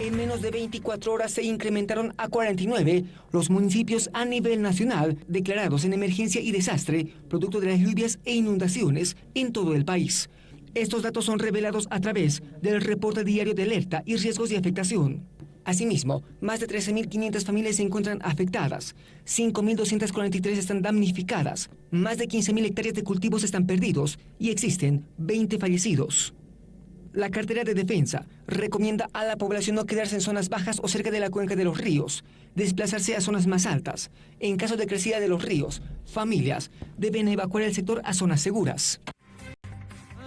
En menos de 24 horas se incrementaron a 49 los municipios a nivel nacional declarados en emergencia y desastre, producto de las lluvias e inundaciones en todo el país. Estos datos son revelados a través del reporte diario de alerta y riesgos de afectación. Asimismo, más de 13.500 familias se encuentran afectadas, 5.243 están damnificadas, más de 15.000 hectáreas de cultivos están perdidos y existen 20 fallecidos. La cartera de defensa recomienda a la población no quedarse en zonas bajas o cerca de la cuenca de los ríos, desplazarse a zonas más altas. En caso de crecida de los ríos, familias deben evacuar el sector a zonas seguras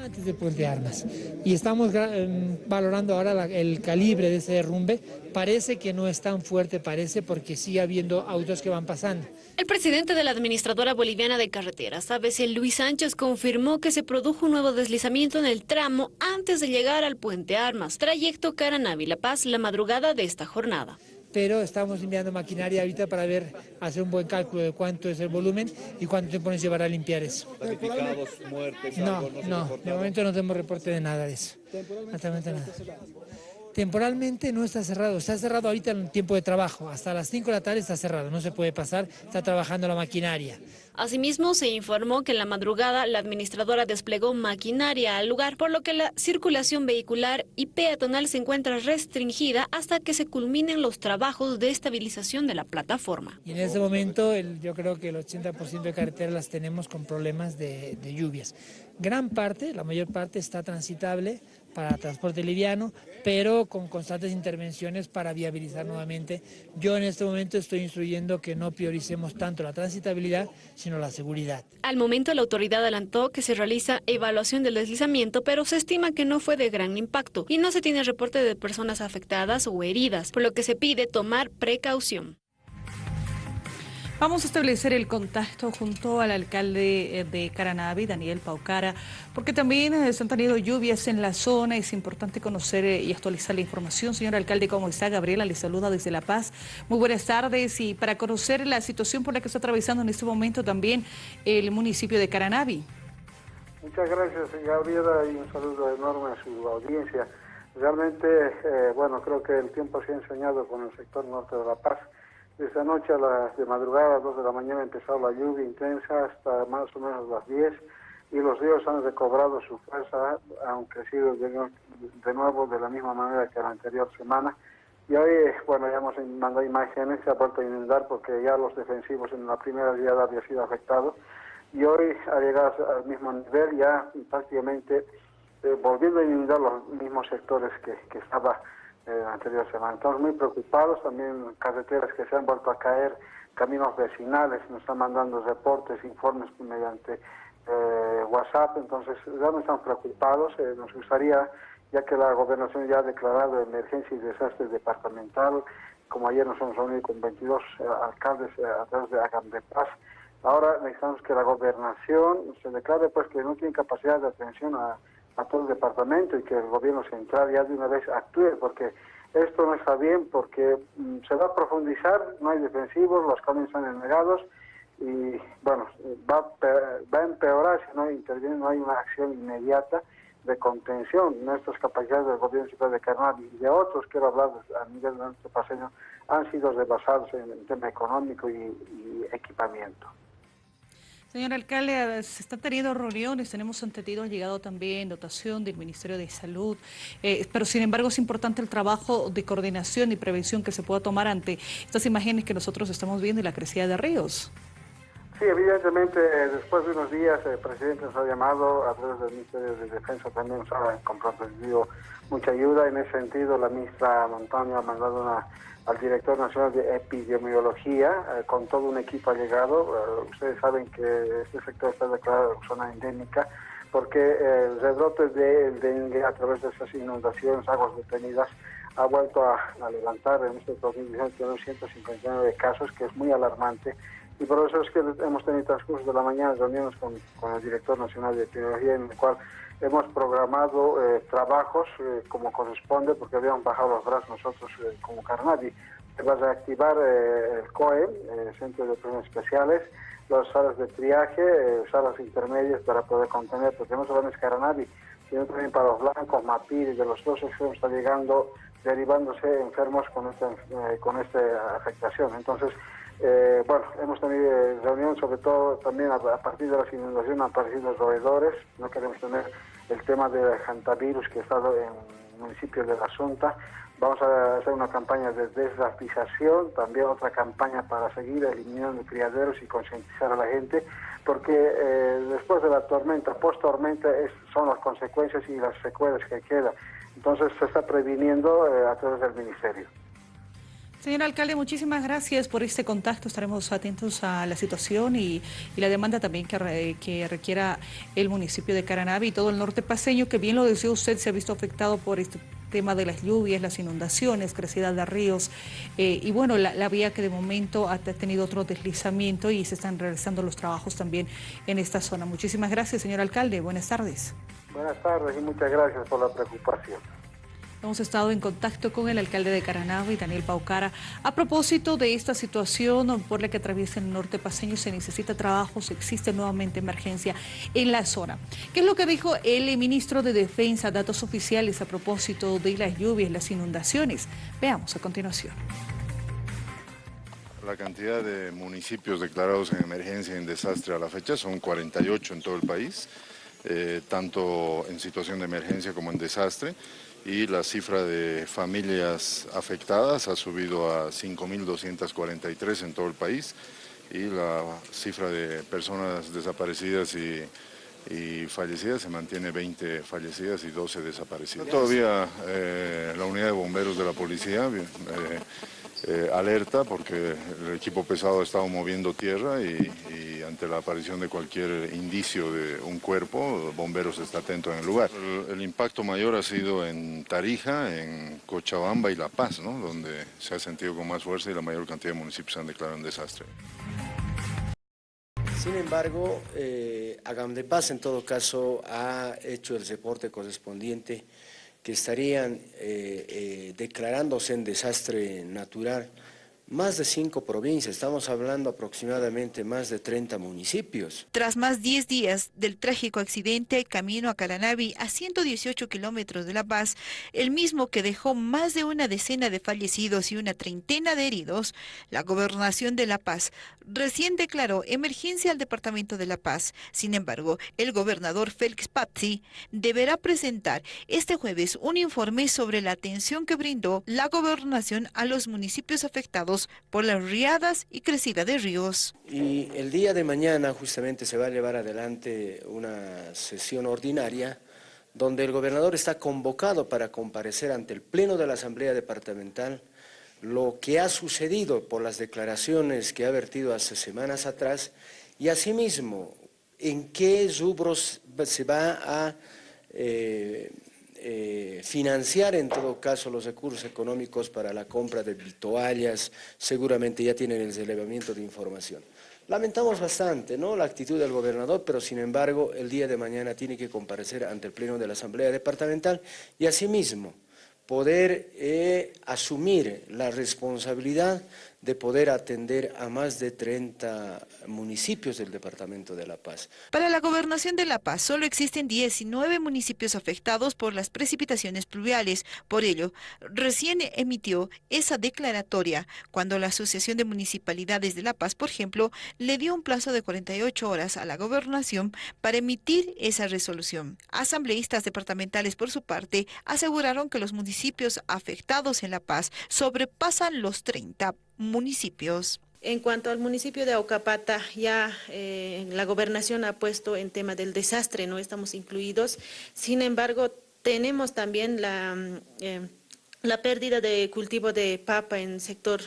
antes de Puente Armas. Y estamos em, valorando ahora el calibre de ese derrumbe. Parece que no es tan fuerte, parece, porque sigue habiendo autos que van pasando. El presidente de la Administradora Boliviana de Carreteras, ABC Luis Sánchez, confirmó que se produjo un nuevo deslizamiento en el tramo antes de llegar al Puente Armas, trayecto Caranavi-La Paz, la madrugada de esta jornada pero estamos enviando maquinaria ahorita para ver, hacer un buen cálculo de cuánto es el volumen y cuánto tiempo nos llevará a limpiar eso. muertes? No, no, de momento no tenemos reporte de nada de eso. Nada. Temporalmente no está cerrado, está cerrado ahorita en el tiempo de trabajo, hasta las 5 de la tarde está cerrado, no se puede pasar, está trabajando la maquinaria. Asimismo, se informó que en la madrugada la administradora desplegó maquinaria al lugar, por lo que la circulación vehicular y peatonal se encuentra restringida hasta que se culminen los trabajos de estabilización de la plataforma. Y en este momento yo creo que el 80% de carreteras las tenemos con problemas de lluvias. Gran parte, la mayor parte está transitable, para transporte liviano, pero con constantes intervenciones para viabilizar nuevamente. Yo en este momento estoy instruyendo que no prioricemos tanto la transitabilidad, sino la seguridad. Al momento la autoridad adelantó que se realiza evaluación del deslizamiento, pero se estima que no fue de gran impacto y no se tiene reporte de personas afectadas o heridas, por lo que se pide tomar precaución. Vamos a establecer el contacto junto al alcalde eh, de Caranavi, Daniel Paucara, porque también eh, se han tenido lluvias en la zona. Es importante conocer eh, y actualizar la información. Señor alcalde, ¿cómo está? Gabriela le saluda desde La Paz. Muy buenas tardes y para conocer la situación por la que está atravesando en este momento también el municipio de Caranavi. Muchas gracias, Gabriela, y un saludo enorme a su audiencia. Realmente, bueno, creo que el tiempo se ha enseñado con el sector norte de La Paz. Esta noche a las de madrugada, a las 2 de la mañana, empezó la lluvia intensa hasta más o menos las 10 y los ríos han recobrado su fuerza, han crecido de, nuevo de la misma manera que la anterior semana. Y hoy, bueno, ya hemos mandado imágenes, se ha vuelto a inundar porque ya los defensivos en la primera día había sido afectados. Y hoy ha llegado al mismo nivel, ya prácticamente eh, volviendo a inundar los mismos sectores que, que estaba eh, anterior semana. Estamos muy preocupados, también carreteras que se han vuelto a caer, caminos vecinales, nos están mandando reportes, informes mediante eh, WhatsApp, entonces realmente estamos preocupados, eh, nos gustaría, ya que la gobernación ya ha declarado emergencia y desastre departamental, como ayer nos hemos reunido con 22 eh, alcaldes a través de Agam de Paz, ahora necesitamos que la gobernación se declare pues que no tiene capacidad de atención a a todo el departamento y que el gobierno central ya de una vez actúe, porque esto no está bien, porque mm, se va a profundizar, no hay defensivos, los caminos están ennegados y, bueno, va, va a empeorar si no interviene, no hay una acción inmediata de contención. Nuestras capacidades del gobierno central de Carnaval y de otros, quiero hablar a nivel de nuestro paseño, han sido rebasados en el tema económico y equipamiento. Señor alcalde, se están teniendo reuniones, tenemos entendido, ha llegado también dotación del Ministerio de Salud, eh, pero sin embargo es importante el trabajo de coordinación y prevención que se pueda tomar ante estas imágenes que nosotros estamos viendo y la crecida de ríos. Sí, evidentemente, después de unos días el presidente nos ha llamado a través del Ministerio de Defensa, también nos ha comprometido mucha ayuda. En ese sentido, la ministra Montaño ha mandado una al director nacional de epidemiología, eh, con todo un equipo ha llegado. Eh, ustedes saben que este sector está declarado zona endémica porque el rebrote del dengue a través de esas inundaciones, aguas detenidas, ha vuelto a, levantar en este 2019 159 casos, que es muy alarmante. Y por eso es que hemos tenido transcurso de la mañana reuniones con, con el director nacional de epidemiología, en el cual Hemos programado eh, trabajos eh, como corresponde, porque habíamos bajado los brazos nosotros eh, como Carnavi. Se va a reactivar el COE, el Centro de Operaciones Especiales, las salas de triaje, salas intermedias para poder contener, porque no solamente es Carnavi, sino también para los blancos, Mapiri, de los dos extremos está llegando derivándose enfermos con esta, eh, con esta afectación. Entonces, eh, bueno, hemos tenido reunión sobre todo también a, partir de las inundaciones han aparecido roedores, no queremos tener el tema del hantavirus que estado en el municipio de La Asunta. Vamos a hacer una campaña de desratización, también otra campaña para seguir eliminando criaderos y concientizar a la gente, porque eh, después de la tormenta, post tormenta, son las consecuencias y las secuelas que quedan. Entonces se está previniendo eh, a través del ministerio. Señor alcalde, muchísimas gracias por este contacto. Estaremos atentos a la situación y, la demanda también que, que, requiera el municipio de Caranavi y todo el norte paseño, que bien lo decía usted, se ha visto afectado por este tema de las lluvias, las inundaciones, crecida de ríos eh, y bueno, la, la, vía que de momento ha tenido otro deslizamiento y se están realizando los trabajos también en esta zona. Muchísimas gracias, señor alcalde. Buenas tardes. Buenas tardes y muchas gracias por la preocupación. Hemos estado en contacto con el alcalde de Caranagua y Daniel Paucara. A propósito de esta situación por la que atraviesa el norte paseño, se necesita trabajo, se existe nuevamente emergencia en la zona. ¿Qué es lo que dijo el ministro de Defensa, datos oficiales a propósito de las lluvias, las inundaciones? Veamos a continuación. La cantidad de municipios declarados en emergencia y en desastre a la fecha son 48 en todo el país, eh, tanto en situación de emergencia como en desastre y la cifra de familias afectadas ha subido a 5.243 en todo el país y la cifra de personas desaparecidas y, fallecidas se mantiene 20 fallecidas y 12 desaparecidas. Todavía eh, la unidad de bomberos de la policía eh, eh, alerta porque el equipo pesado ha estado moviendo tierra y, ante la aparición de cualquier indicio de un cuerpo, bomberos está atento en el lugar. El, impacto mayor ha sido en Tarija, en Cochabamba y La Paz, ¿no? donde se ha sentido con más fuerza y la mayor cantidad de municipios han declarado un desastre. Sin embargo, eh, Agam de Paz en todo caso ha hecho el reporte correspondiente que estarían eh, eh, declarándose en desastre natural más de cinco provincias, estamos hablando aproximadamente más de 30 municipios. Tras más 10 días del trágico accidente camino a Caranavi, a 118 kilómetros de La Paz, el mismo que dejó más de una decena de fallecidos y una treintena de heridos, la gobernación de La Paz recién declaró emergencia al departamento de La Paz. Sin embargo, el gobernador Félix Pazzi deberá presentar este jueves un informe sobre la atención que brindó la gobernación a los municipios afectados por las riadas y crecida de ríos. Y el día de mañana justamente se va a llevar adelante una sesión ordinaria donde el gobernador está convocado para comparecer ante el Pleno de la Asamblea Departamental lo que ha sucedido por las declaraciones que ha vertido hace semanas atrás y asimismo en qué rubros se va a eh, eh, financiar en todo caso los recursos económicos para la compra de toallas, seguramente ya tienen el elevamiento de información. Lamentamos bastante ¿no? la actitud del gobernador, pero sin embargo el día de mañana tiene que comparecer ante el Pleno de la Asamblea Departamental y asimismo poder eh, asumir la responsabilidad de poder atender a más de 30 municipios del Departamento de La Paz. Para la Gobernación de La Paz solo existen 19 municipios afectados por las precipitaciones pluviales. Por ello, recién emitió esa declaratoria cuando la Asociación de Municipalidades de La Paz, por ejemplo, le dio un plazo de 48 horas a la Gobernación para emitir esa resolución. Asambleístas departamentales, por su parte, aseguraron que los municipios afectados en La Paz sobrepasan los 30 municipios. En cuanto al municipio de Aucapata, ya eh, la gobernación ha puesto en tema del desastre, no estamos incluidos. Sin embargo, tenemos también la... Mm, eh, la pérdida de cultivo de papa en sector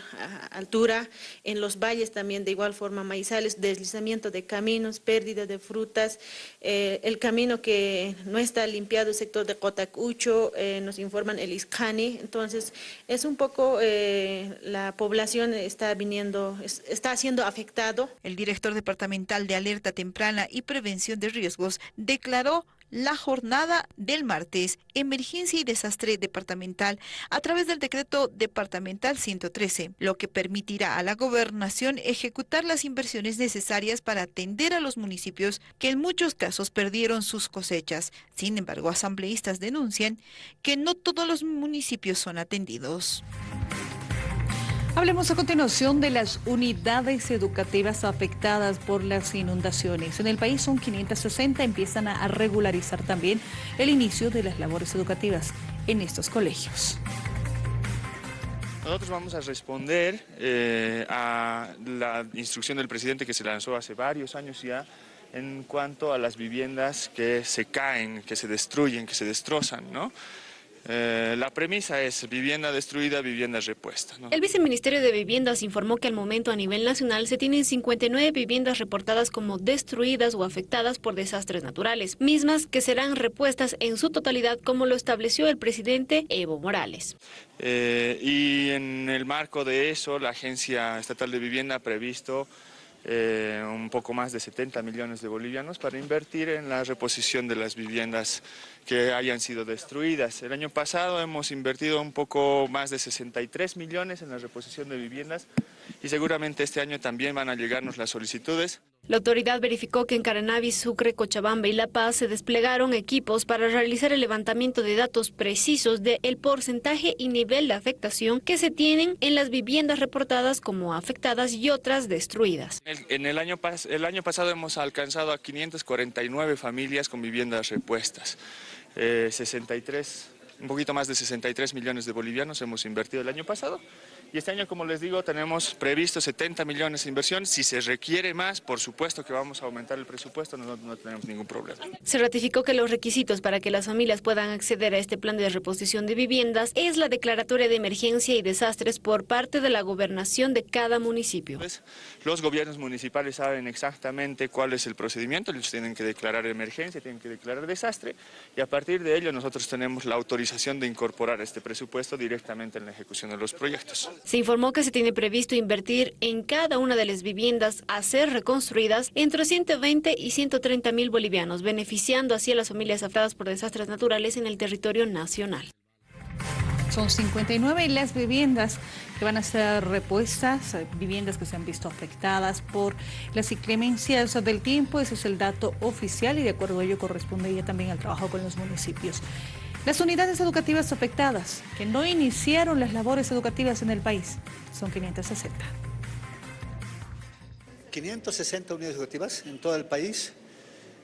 altura, en los valles también de igual forma maizales, deslizamiento de caminos, pérdida de frutas, eh, el camino que no está limpiado, el sector de Cotacucho, eh, nos informan el Iscani, entonces es un poco eh, la población está viniendo, está siendo afectado. El director departamental de alerta temprana y prevención de riesgos declaró la jornada del martes, Emergencia y Desastre Departamental, a través del decreto departamental 113, lo que permitirá a la gobernación ejecutar las inversiones necesarias para atender a los municipios que en muchos casos perdieron sus cosechas. Sin embargo, asambleístas denuncian que no todos los municipios son atendidos. Hablemos a continuación de las unidades educativas afectadas por las inundaciones. En el país son 560, empiezan a regularizar también el inicio de las labores educativas en estos colegios. Nosotros vamos a responder eh, a la instrucción del presidente que se lanzó hace varios años ya en cuanto a las viviendas que se caen, que se destruyen, que se destrozan, ¿no? Eh, la premisa es vivienda destruida, vivienda repuesta. El viceministerio de Viviendas informó que al momento a nivel nacional se tienen 59 viviendas reportadas como destruidas o afectadas por desastres naturales, mismas que serán repuestas en su totalidad como lo estableció el presidente Evo Morales. Eh, y en el marco de eso, la Agencia Estatal de Vivienda ha previsto eh, un poco más de 70 millones de bolivianos para invertir en la reposición de las viviendas que hayan sido destruidas. El año pasado hemos invertido un poco más de 63 millones en la reposición de viviendas y seguramente este año también van a llegarnos las solicitudes. La autoridad verificó que en Caranavi, Sucre, Cochabamba y La Paz se desplegaron equipos para realizar el levantamiento de datos precisos del porcentaje y nivel de afectación que se tienen en las viviendas reportadas como afectadas y otras destruidas. En el, año, el año pasado hemos alcanzado a 549 familias con viviendas repuestas. 63, eh, un poquito más de 63 millones de bolivianos hemos invertido el año pasado y este año, como les digo, tenemos previsto 70 millones de inversión. Si se requiere más, por supuesto que vamos a aumentar el presupuesto, no, no tenemos ningún problema. Se ratificó que los requisitos para que las familias puedan acceder a este plan de reposición de viviendas es la declaratoria de emergencia y desastres por parte de la gobernación de cada municipio. Pues, los gobiernos municipales saben exactamente cuál es el procedimiento, ellos tienen que declarar emergencia, tienen que declarar desastre y a partir de ello nosotros tenemos la autorización de incorporar este presupuesto directamente en la ejecución de los proyectos. Se informó que se tiene previsto invertir en cada una de las viviendas a ser reconstruidas entre 120 y 130 mil bolivianos, beneficiando así a las familias afectadas por desastres naturales en el territorio nacional. Son 59 las viviendas que van a ser repuestas, viviendas que se han visto afectadas por las inclemencias del tiempo. Ese es el dato oficial y de acuerdo a ello corresponde ya también al trabajo con los municipios. Las unidades educativas afectadas, que no iniciaron las labores educativas en el país, son 560. 560 unidades educativas en todo el país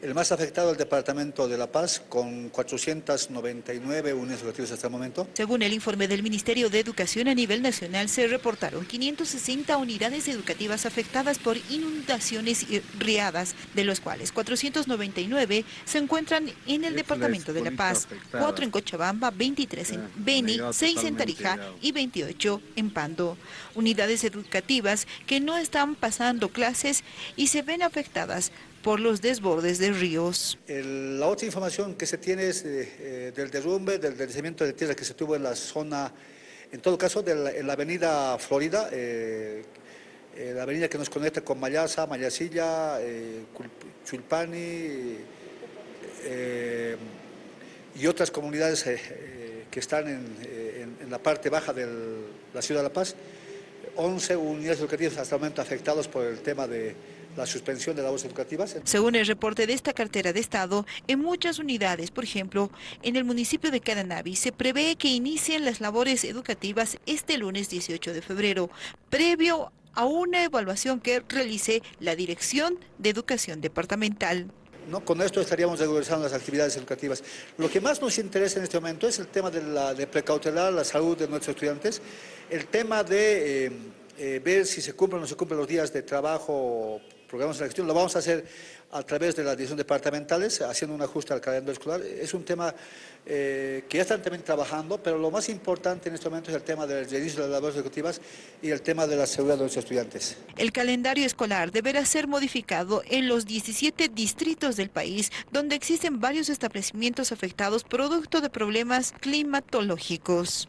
el más afectado es el Departamento de La Paz, con 499 unidades educativas hasta el momento. Según el informe del Ministerio de Educación a nivel nacional, se reportaron 560 unidades educativas afectadas por inundaciones y riadas, de los cuales 499 se encuentran en el Departamento de La Paz, 4 en Cochabamba, 23 en ah, Beni, 6 en Tarija y 28 en Pando. Unidades educativas que no están pasando clases y se ven afectadas por los desbordes de ríos. la otra información que se tiene es eh, del derrumbe, del deslizamiento de tierra que se tuvo en la zona, en todo caso, de en la avenida Florida, eh, eh, la avenida que nos conecta con Mayasa, Mayasilla, Chulpani y otras comunidades que están en, en, la parte baja de la ciudad de La Paz. 11 unidades educativas hasta el momento afectadas por el tema de la suspensión de labores educativas. Según el reporte de esta cartera de Estado, en muchas unidades, por ejemplo, en el municipio de Caranavi, se prevé que inicien las labores educativas este lunes 18 de febrero, previo a una evaluación que realice la Dirección de Educación Departamental. ¿No? Con esto estaríamos regularizando las actividades educativas. Lo que más nos interesa en este momento es el tema de, la, de precautelar la salud de nuestros estudiantes, el tema de eh, eh, ver si se cumplen o no se cumplen los días de trabajo programas de la gestión, lo vamos a hacer a través de las direcciones departamentales, haciendo un ajuste al calendario escolar. Es un tema eh, que ya están también trabajando, pero lo más importante en este momento es el tema del inicio de las labores ejecutivas y el tema de la seguridad de los estudiantes. El calendario escolar deberá ser modificado en los 17 distritos del país, donde existen varios establecimientos afectados producto de problemas climatológicos.